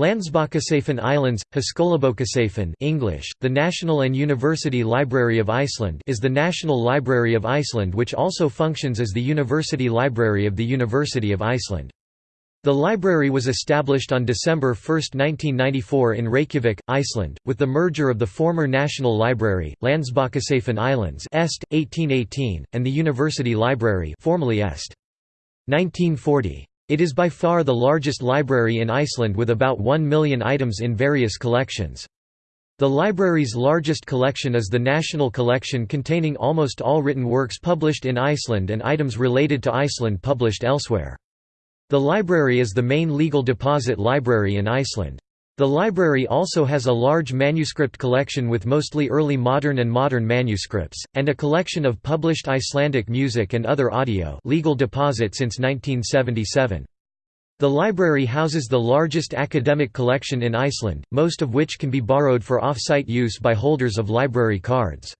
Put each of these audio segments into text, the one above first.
Landsbókasafn Islands, Háskólabókasafn English, the National and University Library of Iceland is the National Library of Iceland which also functions as the University Library of the University of Iceland. The library was established on December 1, 1994 in Reykjavik, Iceland, with the merger of the former National Library, Landsbókasafn Islands Est, 1818, and the University Library formerly Est. 1940. It is by far the largest library in Iceland with about 1 million items in various collections. The library's largest collection is the National Collection containing almost all written works published in Iceland and items related to Iceland published elsewhere. The library is the main legal deposit library in Iceland. The library also has a large manuscript collection with mostly early modern and modern manuscripts, and a collection of published Icelandic music and other audio legal deposit since 1977. The library houses the largest academic collection in Iceland, most of which can be borrowed for off-site use by holders of library cards.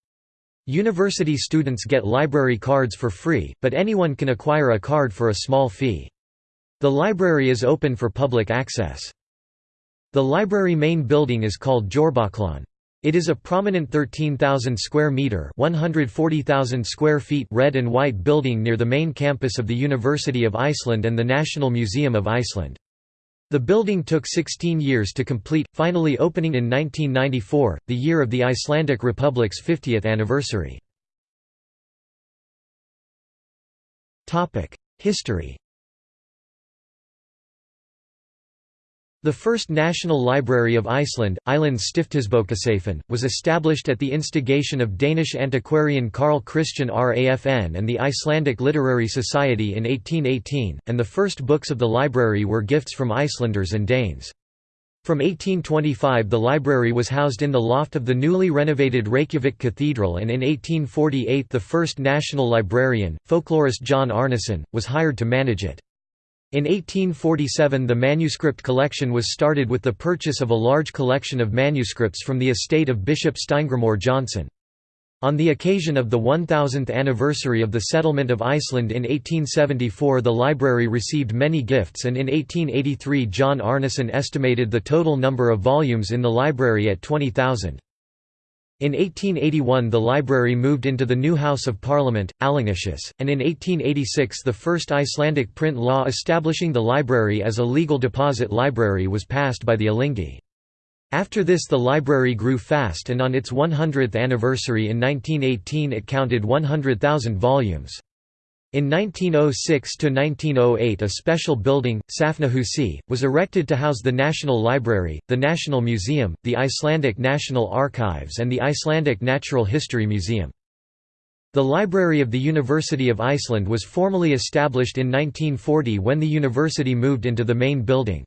University students get library cards for free, but anyone can acquire a card for a small fee. The library is open for public access. The library main building is called Þjóðarbókhlöðin. It is a prominent 13,000 square meter, 140,000 square feet red and white building near the main campus of the University of Iceland and the National Museum of Iceland. The building took 16 years to complete, finally opening in 1994, the year of the Icelandic Republic's 50th anniversary. History The first National Library of Iceland, Islands Stiftisbókasafn, was established at the instigation of Danish antiquarian Carl Christian Rafn and the Icelandic Literary Society in 1818, and the first books of the library were gifts from Icelanders and Danes. From 1825 the library was housed in the loft of the newly renovated Reykjavik Cathedral and in 1848 the first national librarian, folklorist John Arnason, was hired to manage it. In 1847 the manuscript collection was started with the purchase of a large collection of manuscripts from the estate of Bishop Steingrímur Jónsson. On the occasion of the 1000th anniversary of the settlement of Iceland in 1874 the library received many gifts and in 1883 John Arnason estimated the total number of volumes in the library at 20,000. In 1881 the library moved into the new House of Parliament, Alþingishús, and in 1886 the first Icelandic print law establishing the library as a legal deposit library was passed by the Alþingi. After this the library grew fast and on its 100th anniversary in 1918 it counted 100,000 volumes. In 1906–1908 a special building, Safnahúsið, was erected to house the National Library, the National Museum, the Icelandic National Archives and the Icelandic Natural History Museum. The Library of the University of Iceland was formally established in 1940 when the university moved into the main building.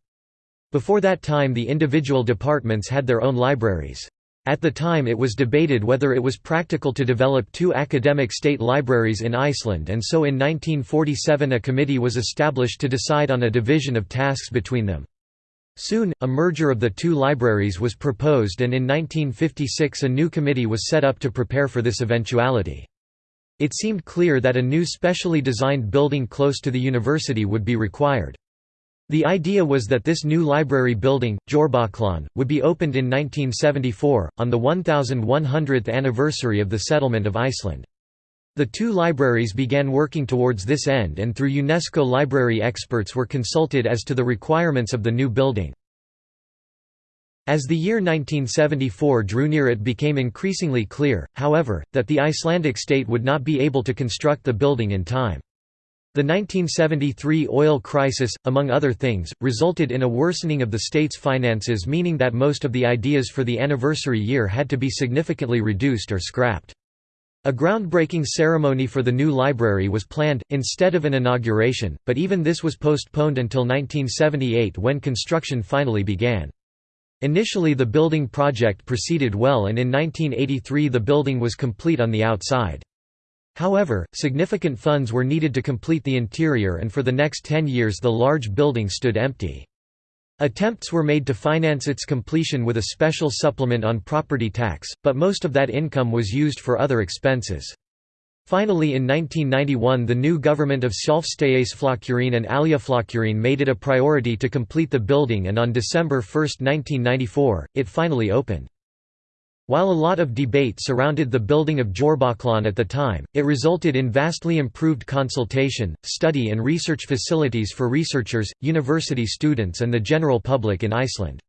Before that time the individual departments had their own libraries. At the time it was debated whether it was practical to develop two academic state libraries in Iceland and so in 1947 a committee was established to decide on a division of tasks between them. Soon, a merger of the two libraries was proposed and in 1956 a new committee was set up to prepare for this eventuality. It seemed clear that a new specially designed building close to the university would be required. The idea was that this new library building, Þjóðarbókhlöðin, would be opened in 1974, on the 1100th anniversary of the settlement of Iceland. The two libraries began working towards this end and through UNESCO library experts were consulted as to the requirements of the new building. As the year 1974 drew near it became increasingly clear, however, that the Icelandic state would not be able to construct the building in time. The 1973 oil crisis, among other things, resulted in a worsening of the state's finances meaning that most of the ideas for the anniversary year had to be significantly reduced or scrapped. A groundbreaking ceremony for the new library was planned, instead of an inauguration, but even this was postponed until 1978 when construction finally began. Initially the building project proceeded well and in 1983 the building was complete on the outside. However, significant funds were needed to complete the interior and for the next ten years the large building stood empty. Attempts were made to finance its completion with a special supplement on property tax, but most of that income was used for other expenses. Finally in 1991 the new government of Sjálfstæðisflokkurinn and Alþýðuflokkurinn made it a priority to complete the building and on December 1, 1994, it finally opened. While a lot of debate surrounded the building of Þjóðarbókhlöðin at the time, it resulted in vastly improved consultation, study and research facilities for researchers, university students and the general public in Iceland.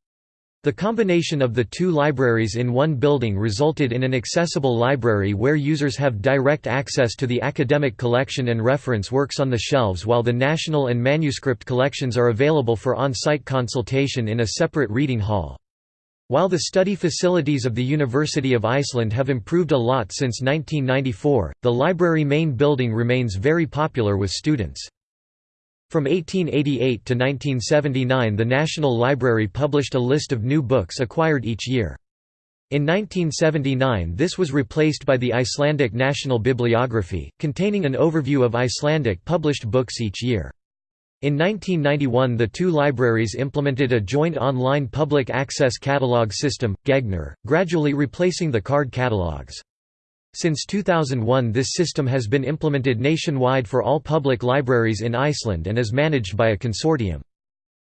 The combination of the two libraries in one building resulted in an accessible library where users have direct access to the academic collection and reference works on the shelves while the national and manuscript collections are available for on-site consultation in a separate reading hall. While the study facilities of the University of Iceland have improved a lot since 1994, the library main building remains very popular with students. From 1888 to 1979 the National Library published a list of new books acquired each year. In 1979 this was replaced by the Icelandic National Bibliography, containing an overview of Icelandic published books each year. In 1991 the two libraries implemented a joint online public access catalog system, Gegnir, gradually replacing the card catalogs. Since 2001 this system has been implemented nationwide for all public libraries in Iceland and is managed by a consortium.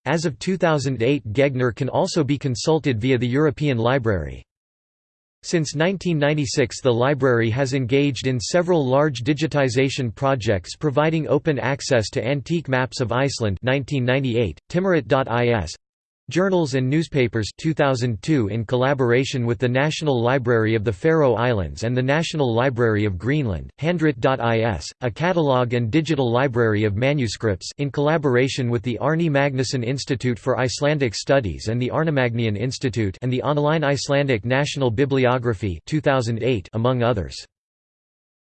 As of 2008 Gegnir can also be consulted via the European Library. Since 1996 the library has engaged in several large digitization projects providing open access to antique maps of Iceland 1998, Tímarit.is, Journals and Newspapers 2002 in collaboration with the National Library of the Faroe Islands and the National Library of Greenland, Handrit.is, a catalogue and digital library of manuscripts in collaboration with the Árni Magnússon Institute for Icelandic Studies and the Árnamagnæan Institute and the online Icelandic National Bibliography 2008 among others.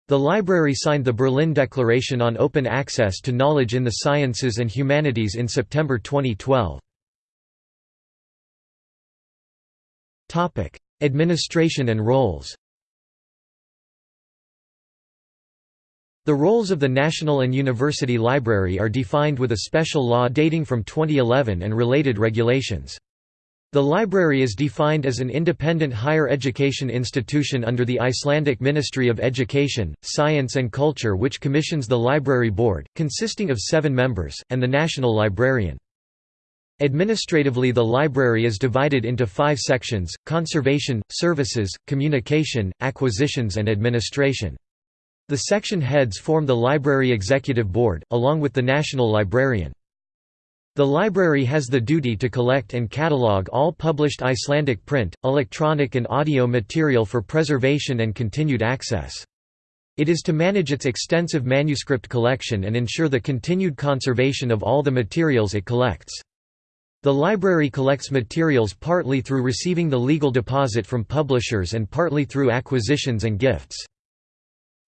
The library signed the Berlin Declaration on Open Access to Knowledge in the Sciences and Humanities in September 2012. Topic: Administration and roles. The roles of the National and University Library are defined with a special law dating from 2011 and related regulations. The library is defined as an independent higher education institution under the Icelandic Ministry of Education, Science and Culture which commissions the library board, consisting of seven members, and the national librarian. Administratively the library is divided into five sections, conservation, services, communication, acquisitions and administration. The section heads form the Library Executive Board, along with the National Librarian. The library has the duty to collect and catalogue all published Icelandic print, electronic and audio material for preservation and continued access. It is to manage its extensive manuscript collection and ensure the continued conservation of all the materials it collects. The library collects materials partly through receiving the legal deposit from publishers and partly through acquisitions and gifts.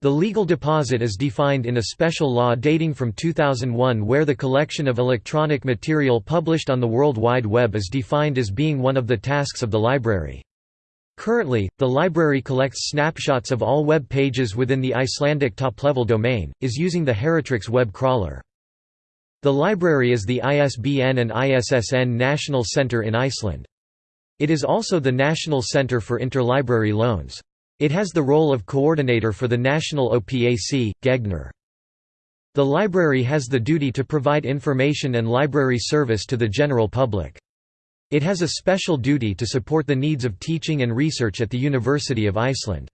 The legal deposit is defined in a special law dating from 2001 where the collection of electronic material published on the World Wide Web is defined as being one of the tasks of the library. Currently, the library collects snapshots of all web pages within the Icelandic top-level domain, is using the Heritrix web crawler. The library is the ISBN and ISSN National Centre in Iceland. It is also the National Centre for Interlibrary Loans. It has the role of coordinator for the national OPAC, Gegnir. The library has the duty to provide information and library service to the general public. It has a special duty to support the needs of teaching and research at the University of Iceland.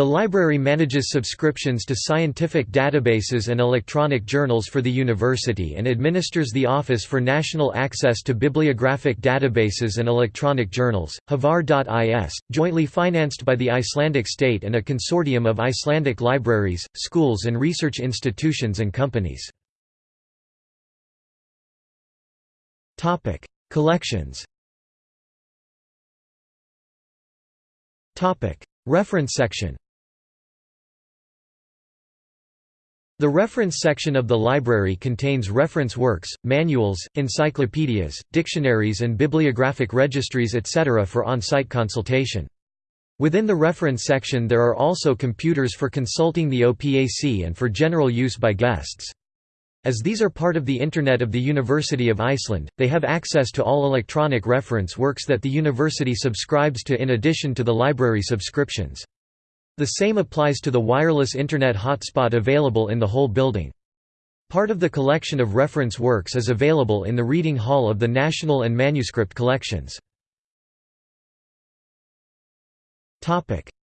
The library manages subscriptions to scientific databases and electronic journals for the university and administers the Office for National Access to Bibliographic Databases and Electronic Journals, hvar.is, jointly financed by the Icelandic state and a consortium of Icelandic libraries, schools and research institutions and companies. Collections. Reference section The reference section of the library contains reference works, manuals, encyclopedias, dictionaries and bibliographic registries etc. for on-site consultation. Within the reference section there are also computers for consulting the OPAC and for general use by guests. As these are part of the Internet of the University of Iceland, they have access to all electronic reference works that the university subscribes to in addition to the library subscriptions. The same applies to the wireless Internet hotspot available in the whole building. Part of the collection of reference works is available in the Reading Hall of the National and Manuscript Collections.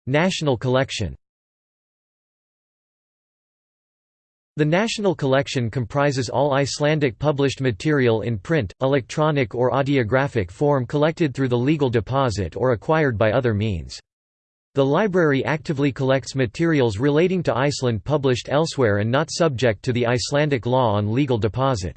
National Collection The National Collection comprises all Icelandic published material in print, electronic or audiographic form collected through the legal deposit or acquired by other means. The library actively collects materials relating to Iceland published elsewhere and not subject to the Icelandic law on legal deposit.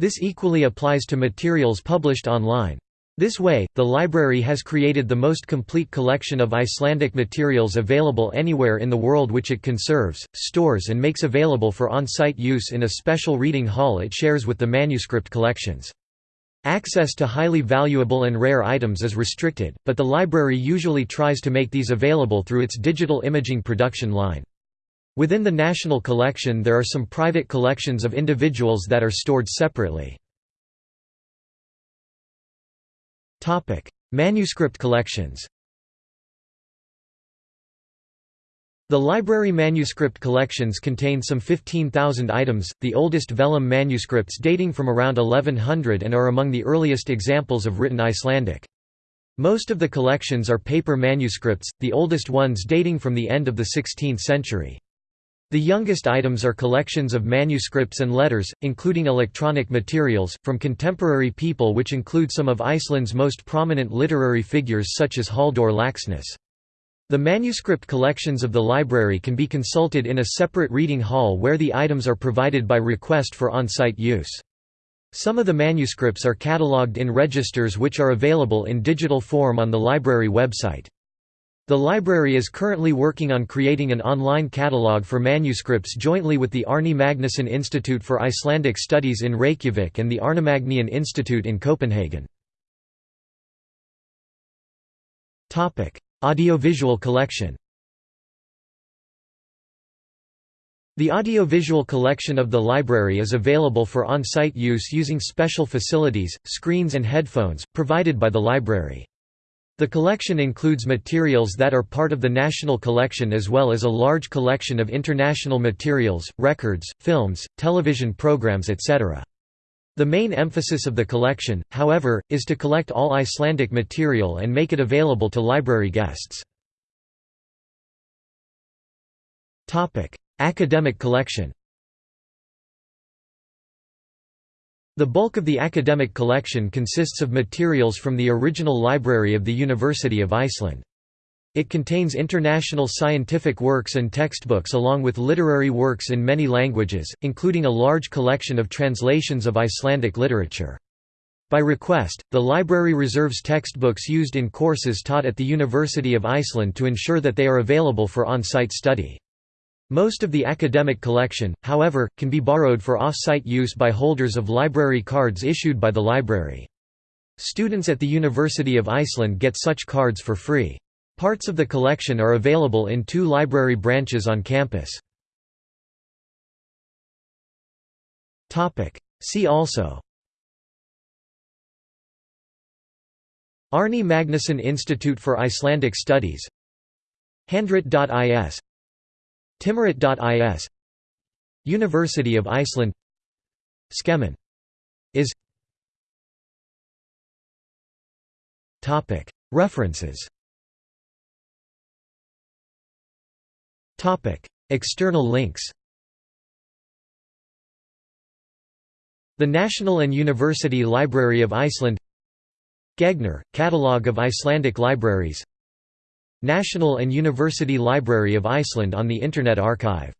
This equally applies to materials published online. This way, the library has created the most complete collection of Icelandic materials available anywhere in the world which it conserves, stores and makes available for on-site use in a special reading hall it shares with the manuscript collections. Access to highly valuable and rare items is restricted, but the library usually tries to make these available through its digital imaging production line. Within the national collection there are some private collections of individuals that are stored separately. Manuscript collections. The library manuscript collections contain some 15,000 items, the oldest vellum manuscripts dating from around 1100 and are among the earliest examples of written Icelandic. Most of the collections are paper manuscripts, the oldest ones dating from the end of the 16th century. The youngest items are collections of manuscripts and letters, including electronic materials, from contemporary people which include some of Iceland's most prominent literary figures such as Halldór Laxness. The manuscript collections of the library can be consulted in a separate reading hall where the items are provided by request for on-site use. Some of the manuscripts are catalogued in registers which are available in digital form on the library website. The library is currently working on creating an online catalogue for manuscripts jointly with the Árni Magnússon Institute for Icelandic Studies in Reykjavik and the Arnamagnæan Institute in Copenhagen. Audiovisual collection The audiovisual collection of the library is available for on-site use using special facilities, screens and headphones, provided by the library. The collection includes materials that are part of the national collection as well as a large collection of international materials, records, films, television programs etc. The main emphasis of the collection, however, is to collect all Icelandic material and make it available to library guests. Academic collection The bulk of the academic collection consists of materials from the original library of the University of Iceland. It contains international scientific works and textbooks along with literary works in many languages, including a large collection of translations of Icelandic literature. By request, the library reserves textbooks used in courses taught at the University of Iceland to ensure that they are available for on-site study. Most of the academic collection, however, can be borrowed for off-site use by holders of library cards issued by the library. Students at the University of Iceland get such cards for free. Parts of the collection are available in two library branches on campus. See also. Árni Magnússon Institute for Icelandic Studies. Handrit.is Tímarit.is University of Iceland. Skemman. Is. References External links The National and University Library of Iceland Gegnir, Catalogue of Icelandic Libraries National and University Library of Iceland on the Internet Archive